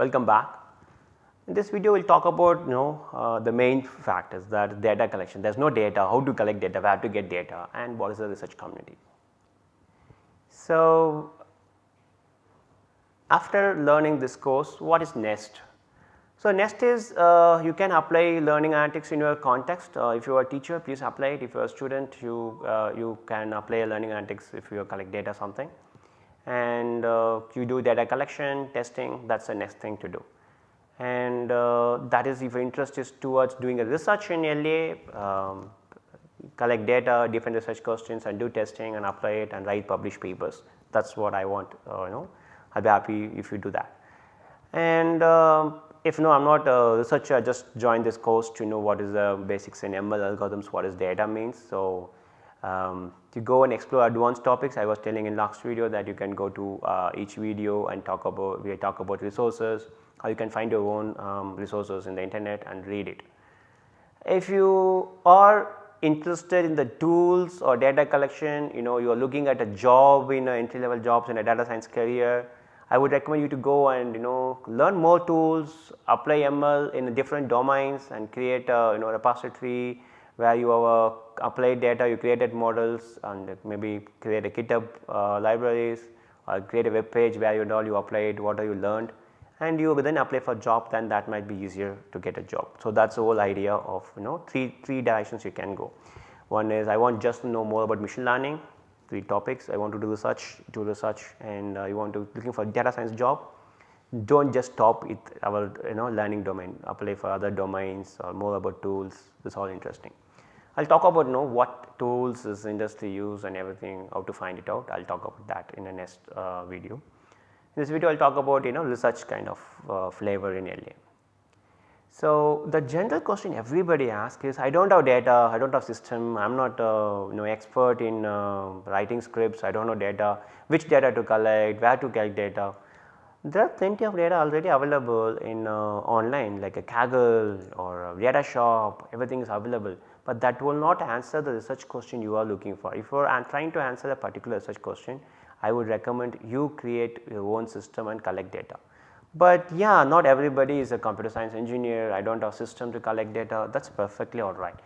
Welcome back. In this video we will talk about you know uh, the main factors that data collection. There is no data, how to collect data, where to get data and what is the research community. So, after learning this course what is NEST? So, next is uh, you can apply learning analytics in your context. Uh, if you are a teacher please apply it, if you are a student you, uh, you can apply learning analytics if you collect data something and uh, you do data collection, testing that is the next thing to do. And uh, that is if your interest is towards doing a research in LA, um, collect data, different research questions and do testing and apply it and write publish papers. That is what I want uh, you know I will be happy if you do that. And um, if no I am not a researcher I just joined this course to know what is the basics in ML algorithms, what is data means. So, um, to go and explore advanced topics I was telling in last video that you can go to uh, each video and talk about we talk about resources or you can find your own um, resources in the internet and read it. If you are interested in the tools or data collection you know you are looking at a job in a entry level jobs in a data science career I would recommend you to go and you know learn more tools, apply ML in different domains and create a you know repository where you have uh, applied data, you created models and maybe create a GitHub uh, libraries or create a web page where you know you applied what you learned and you then apply for job then that might be easier to get a job. So, that is the whole idea of you know 3, 3 directions you can go. One is I want just to know more about machine learning, three topics I want to do research, do research and uh, you want to looking for data science job, do not just stop with our you know learning domain, apply for other domains or more about tools, this is all interesting. I will talk about you know what tools is industry use and everything, how to find it out, I will talk about that in the next uh, video. In this video I will talk about you know research kind of uh, flavor in LA. So, the general question everybody asks is I do not have data, I do not have system, I am not uh, you know expert in uh, writing scripts, I do not know data, which data to collect, where to collect data. There are plenty of data already available in uh, online like a Kaggle or a data shop everything is available, but that will not answer the research question you are looking for. If you are trying to answer a particular research question, I would recommend you create your own system and collect data. But yeah not everybody is a computer science engineer, I do not have system to collect data that is perfectly alright.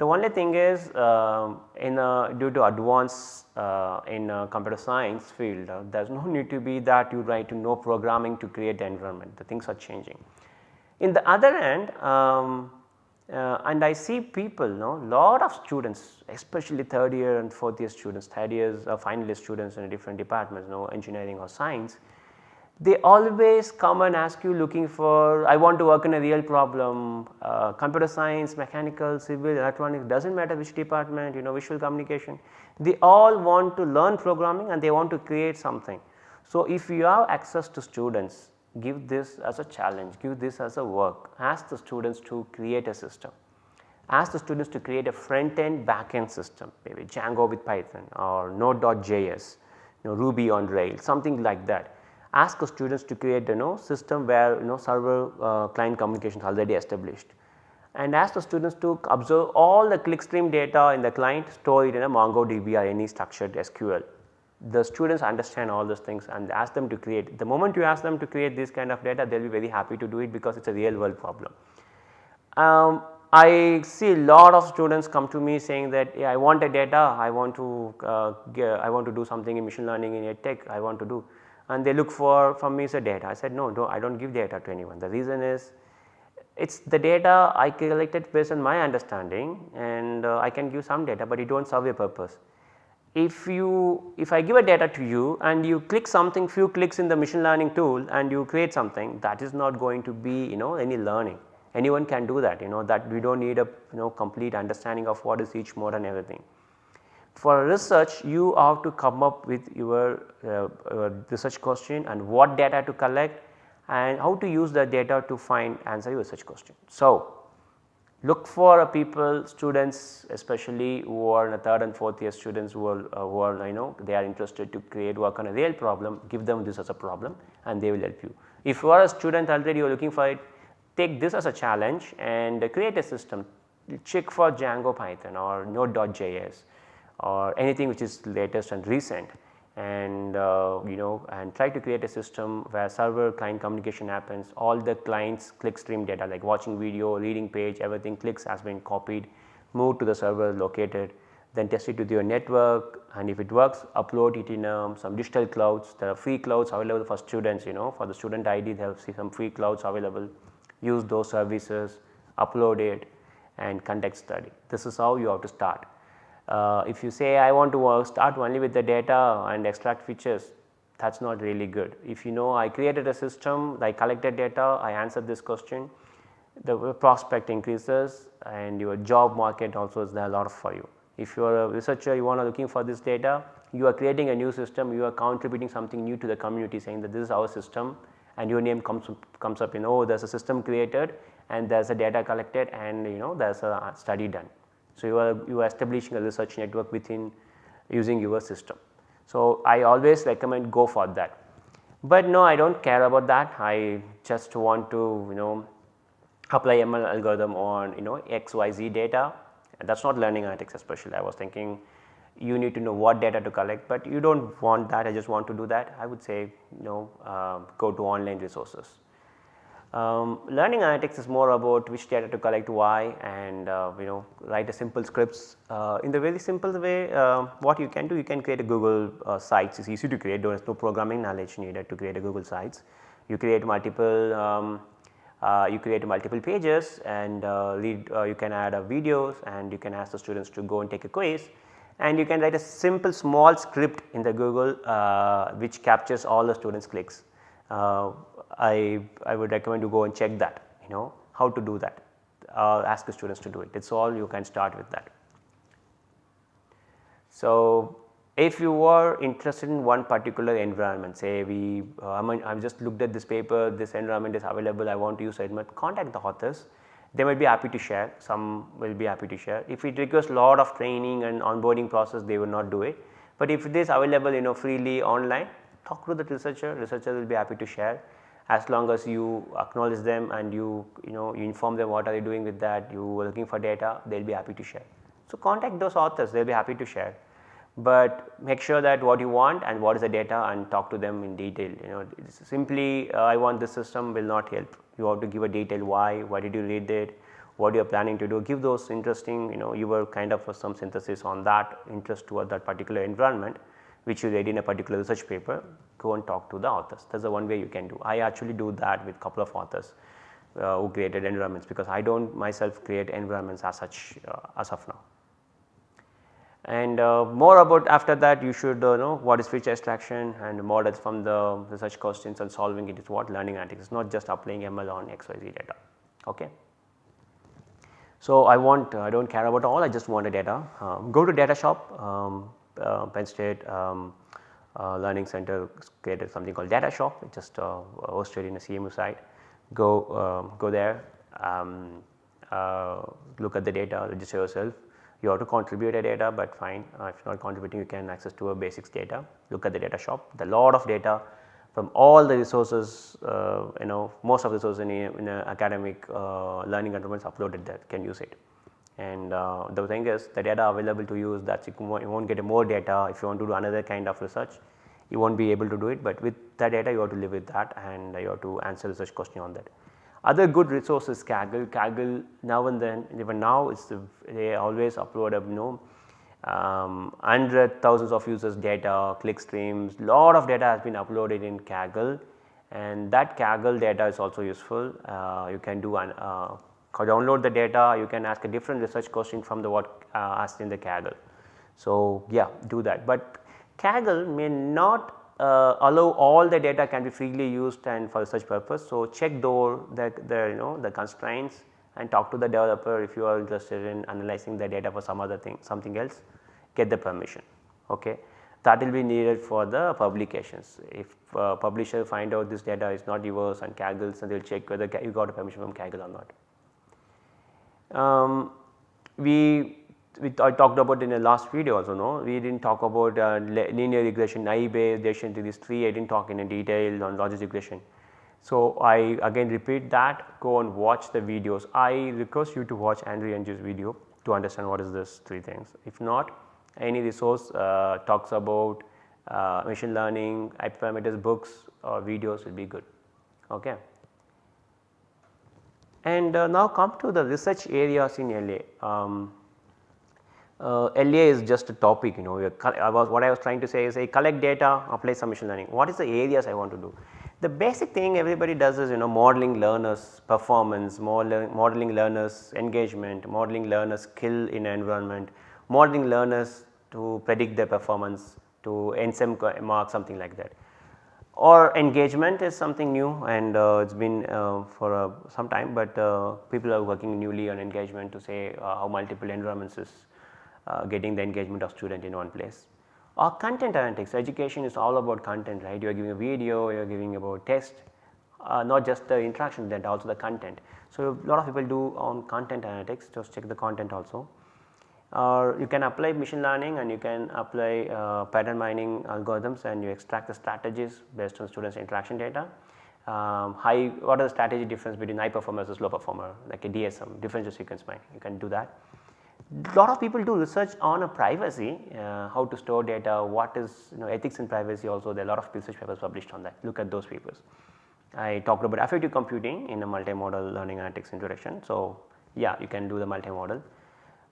The only thing is uh, in a, due to advance uh, in computer science field uh, there is no need to be that you write to know programming to create the environment the things are changing. In the other end um, uh, and I see people know lot of students especially third year and fourth year students, third years uh, final students in different departments you know engineering or science they always come and ask you looking for I want to work in a real problem uh, computer science, mechanical, civil, electronics does not matter which department you know visual communication. They all want to learn programming and they want to create something. So, if you have access to students give this as a challenge, give this as a work, ask the students to create a system, ask the students to create a front end back end system maybe Django with Python or Node.js, you know, Ruby on Rails something like that ask the students to create you know system where you know server uh, client communication is already established and ask the students to observe all the clickstream data in the client store it in a MongoDB or any structured SQL. The students understand all those things and ask them to create. The moment you ask them to create this kind of data they will be very happy to do it because it is a real world problem. Um, I see a lot of students come to me saying that yeah, I want a data, I want to uh, I want to do something in machine learning in tech, I want to do and they look for from me say data. I said no, no I do not give data to anyone. The reason is it is the data I collected based on my understanding and uh, I can give some data, but it do not serve a purpose. If you if I give a data to you and you click something few clicks in the machine learning tool and you create something that is not going to be you know any learning anyone can do that you know that we do not need a you know complete understanding of what is each mode and everything for research you have to come up with your uh, uh, research question and what data to collect and how to use the data to find answer your research question. So, look for people students especially who are in the third and fourth year students who are, uh, who are you know they are interested to create work on a real problem give them this as a problem and they will help you. If you are a student already you are looking for it take this as a challenge and create a system check for Django Python or Node.js or anything which is latest and recent. And uh, you know and try to create a system where server client communication happens all the clients click stream data like watching video, reading page everything clicks has been copied moved to the server located then test it with your network. And if it works upload it in um, some digital clouds. There are free clouds available for students you know for the student ID they have some free clouds available. Use those services upload it and conduct study. This is how you have to start. Uh, if you say I want to start only with the data and extract features that is not really good. If you know I created a system, I collected data, I answered this question, the prospect increases and your job market also is there a lot for you. If you are a researcher you are looking for this data, you are creating a new system, you are contributing something new to the community saying that this is our system and your name comes, comes up in oh there is a system created and there is a data collected and you know there is a study done. So, you are you are establishing a research network within using your system. So, I always recommend go for that. But no I do not care about that I just want to you know apply ML algorithm on you know XYZ data that is not learning analytics especially I was thinking you need to know what data to collect, but you do not want that I just want to do that I would say you know uh, go to online resources. Um, learning analytics is more about which data to collect why and uh, you know write a simple scripts uh, in the very simple way uh, what you can do you can create a Google uh, sites it is easy to create there is no programming knowledge needed to create a Google sites. You create multiple um, uh, you create multiple pages and uh, lead you can add videos and you can ask the students to go and take a quiz and you can write a simple small script in the Google which captures all the students clicks. I, I would recommend you go and check that you know how to do that uh, ask the students to do it it is all you can start with that. So, if you are interested in one particular environment say we uh, I mean I have just looked at this paper this environment is available I want to use it contact the authors they might be happy to share some will be happy to share if it requires a lot of training and onboarding process they will not do it. But if it is available you know freely online talk to the researcher researcher will be happy to share. As long as you acknowledge them and you you know you inform them what are they doing with that you are looking for data they will be happy to share. So, contact those authors they will be happy to share, but make sure that what you want and what is the data and talk to them in detail. You know simply uh, I want this system will not help. You have to give a detail why, why did you read it, what you are planning to do. Give those interesting you know you were kind of some synthesis on that interest toward that particular environment which you read in a particular research paper go and talk to the authors that is the one way you can do. I actually do that with a couple of authors uh, who created environments because I do not myself create environments as such uh, as of now. And uh, more about after that you should uh, know what is feature extraction and models from the research questions and solving it is what learning analytics is not just applying ML on XYZ data. Okay. So, I want I do not care about all I just want a data um, go to data shop um, uh, Penn State um, uh, Learning Center created something called Data Shop it just uh, hosted in a CMU site. Go um, go there um, look at the data register yourself. You have to contribute a data but fine uh, if you are not contributing you can access to a basics data. Look at the data shop. The lot of data from all the resources uh, you know most of the resources in, a, in a academic uh, learning environments uploaded that can use it and uh, the thing is the data available to use that you, not get more data if you want to do another kind of research you not be able to do it, but with that data you have to live with that and you have to answer research question on that. Other good resources Kaggle, Kaggle now and then even now it's they always upload a you know um, hundred thousands of users data, click streams, lot of data has been uploaded in Kaggle and that Kaggle data is also useful. Uh, you can do an uh, download the data you can ask a different research question from the what uh, asked in the Kaggle. So, yeah do that, but Kaggle may not uh, allow all the data can be freely used and for such purpose. So, check though the, the you know the constraints and talk to the developer if you are interested in analyzing the data for some other thing something else get the permission okay that will be needed for the publications if uh, publisher find out this data is not yours and Kaggle's and they will check whether you got a permission from Kaggle or not. Um, we, we I talked about in the last video also no we did not talk about uh, linear regression naive addition to these three I did not talk in detail on logistic regression. So, I again repeat that go and watch the videos I request you to watch Andrew Ng's video to understand what is this three things if not any resource uh, talks about uh, machine learning, hyperparameters books or videos will be good. Okay. And uh, now come to the research areas in LA. Um, uh, LA is just a topic you know I was what I was trying to say is I collect data apply some machine learning what is the areas I want to do. The basic thing everybody does is you know modeling learners performance, modeling learners engagement, modeling learners skill in environment, modeling learners to predict their performance to NSEM mark something like that or engagement is something new and uh, it has been uh, for uh, some time, but uh, people are working newly on engagement to say uh, how multiple environments is uh, getting the engagement of student in one place. Or content analytics, education is all about content right, you are giving a video, you are giving about text, not just the interaction that also the content. So, a lot of people do on content analytics just check the content also or you can apply machine learning and you can apply uh, pattern mining algorithms and you extract the strategies based on students interaction data. Um, high what are the strategy difference between high performer versus low performer like a DSM differential sequence mining you can do that. Lot of people do research on a privacy uh, how to store data what is you know ethics in privacy also there are a lot of research papers published on that look at those papers. I talked about affective computing in a multimodal learning analytics introduction. So, yeah you can do the multimodal.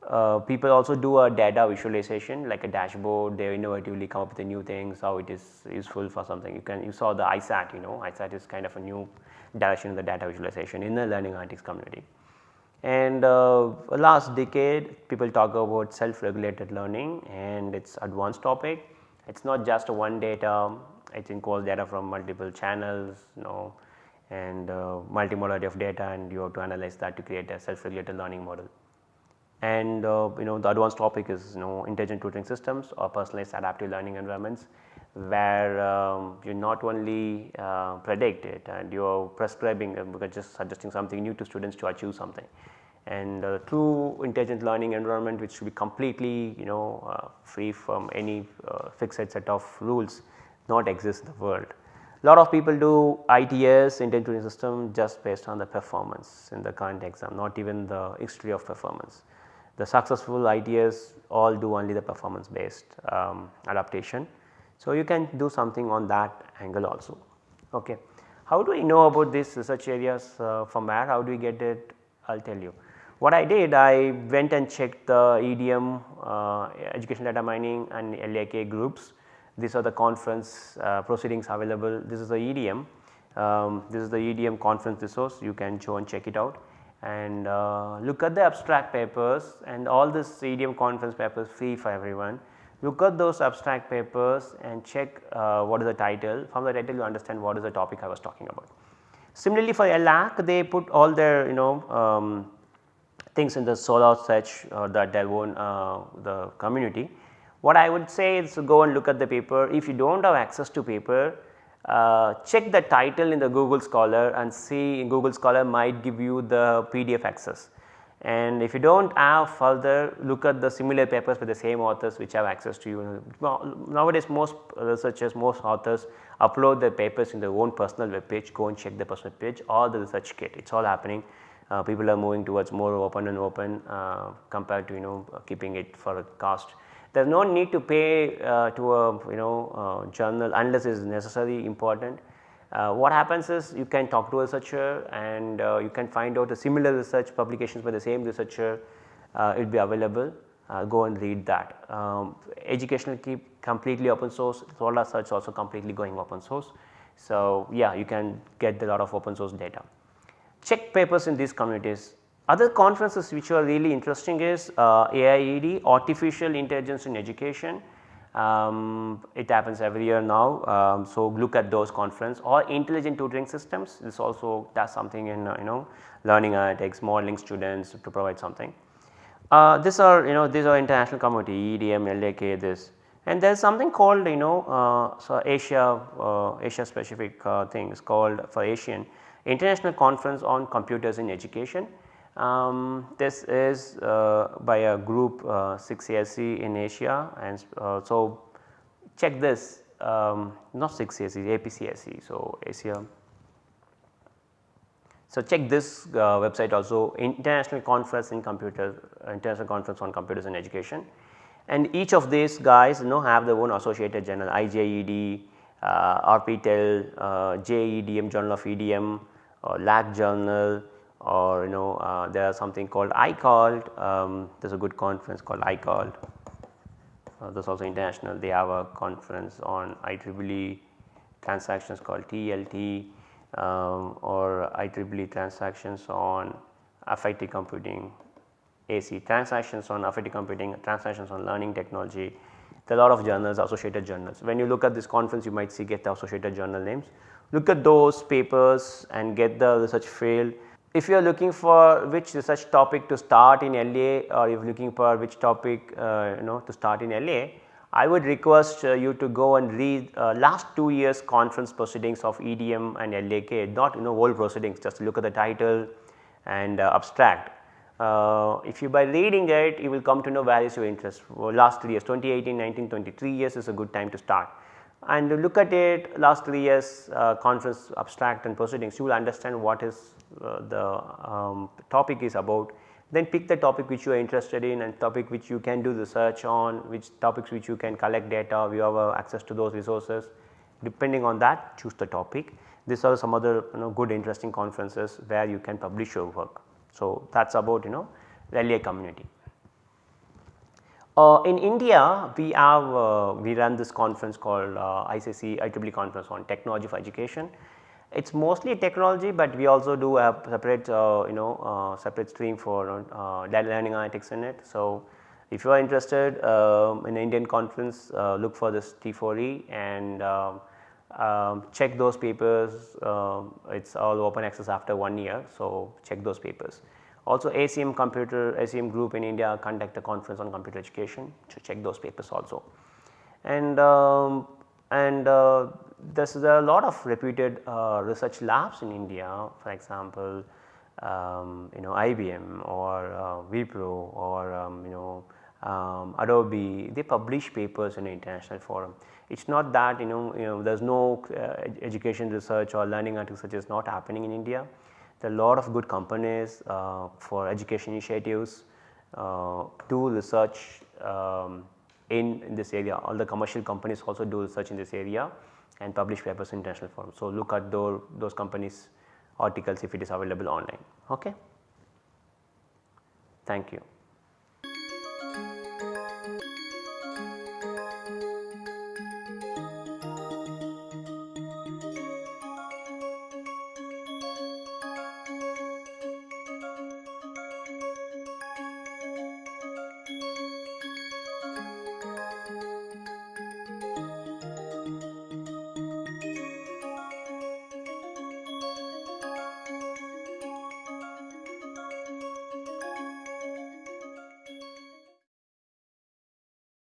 Uh, people also do a data visualization like a dashboard. They innovatively come up with new things how it is useful for something. You can you saw the ISAT you know. ISAT is kind of a new direction in the data visualization in the learning analytics community. And uh, last decade people talk about self regulated learning and it is advanced topic. It is not just a one data. It includes data from multiple channels you know and uh, multimodality of data and you have to analyze that to create a self regulated learning model and uh, you know the advanced topic is you know intelligent tutoring systems or personalized adaptive learning environments where um, you not only uh, predict it and you are prescribing uh, just suggesting something new to students to achieve something and uh, true intelligent learning environment which should be completely you know uh, free from any uh, fixed set of rules not exist in the world. Lot of people do ITS intelligent tutoring system just based on the performance in the current exam not even the history of performance the successful ideas all do only the performance based um, adaptation. So, you can do something on that angle also. Okay. How do we know about these research areas uh, from where how do we get it I will tell you. What I did I went and checked the EDM uh, education data mining and LAK groups these are the conference uh, proceedings available this is the EDM um, this is the EDM conference resource you can show and check it out and uh, look at the abstract papers and all this EDM conference papers free for everyone. Look at those abstract papers and check uh, what is the title from the title you understand what is the topic I was talking about. Similarly for LAK they put all their you know um, things in the SoLAR search or the Delvon uh, the community. What I would say is go and look at the paper if you do not have access to paper uh, check the title in the Google Scholar and see Google Scholar might give you the PDF access. And if you do not have further look at the similar papers with the same authors which have access to you. Nowadays most researchers, most authors upload their papers in their own personal web page, go and check the personal page or the ResearchGate, it is all happening. Uh, people are moving towards more open and open uh, compared to you know keeping it for a cost there is no need to pay uh, to a you know uh, journal unless it is necessary important. Uh, what happens is you can talk to a researcher and uh, you can find out a similar research publications by the same researcher uh, it will be available uh, go and read that. Um, educational keep completely open source SoLAR search also completely going open source. So, yeah you can get a lot of open source data. Check papers in these communities other conferences which are really interesting is uh, AIED artificial intelligence in education. Um, it happens every year now. Um, so, look at those conference or intelligent tutoring systems this also does something in uh, you know learning analytics modeling students to provide something. Uh, these are you know these are international community EDM, LAK this and there is something called you know uh, so Asia uh, Asia specific uh, things called for Asian International Conference on Computers in Education um, this is uh, by a group uh, 6ASC in Asia and uh, so check this um, not 6ASC APCSC. So, Asia. So, check this uh, website also international conference in computers international conference on computers in education and each of these guys you know have their own associated journal IJED, uh, RPTEL, uh, JEDM Journal of EDM or LAK journal or you know uh, there is something called ICALT, um, there is a good conference called ICALT, uh, there is also international they have a conference on IEEE transactions called TLT um, or IEEE transactions on affective computing AC transactions on affective computing transactions on learning technology there are a lot of journals associated journals. When you look at this conference you might see get the associated journal names look at those papers and get the research field. If you are looking for which research topic to start in LA or if you are looking for which topic uh, you know to start in LA, I would request uh, you to go and read uh, last 2 years conference proceedings of EDM and LAK not you know whole proceedings just look at the title and uh, abstract. Uh, if you by reading it you will come to know where is your interest well, last 3 years 2018, 19, 23 years is a good time to start and look at it last 3 years uh, conference abstract and proceedings you will understand what is the um, topic is about then pick the topic which you are interested in and topic which you can do the search on which topics which you can collect data you have uh, access to those resources depending on that choose the topic these are some other you know good interesting conferences where you can publish your work. So, that is about you know LA community. Uh, in India we have uh, we run this conference called uh, ICC IEEE conference on technology for education. It is mostly technology, but we also do have separate uh, you know uh, separate stream for uh, learning analytics in it. So, if you are interested um, in Indian conference look for this T4E and um, um, check those papers um, it is all open access after 1 year. So, check those papers. Also ACM computer ACM group in India conduct a conference on computer education to check those papers also. And, um, and uh, there is a lot of reputed uh, research labs in India for example, um, you know IBM or uh, Wipro or um, you know um, Adobe. They publish papers in international forum. It is not that you know, you know there is no uh, education research or learning research is not happening in India. There are a lot of good companies uh, for education initiatives uh, do research um, in, in, this area. All the commercial companies also do research in this area and publish papers in international forums. So, look at those, those companies articles if it is available online. Okay. Thank you.